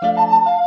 Música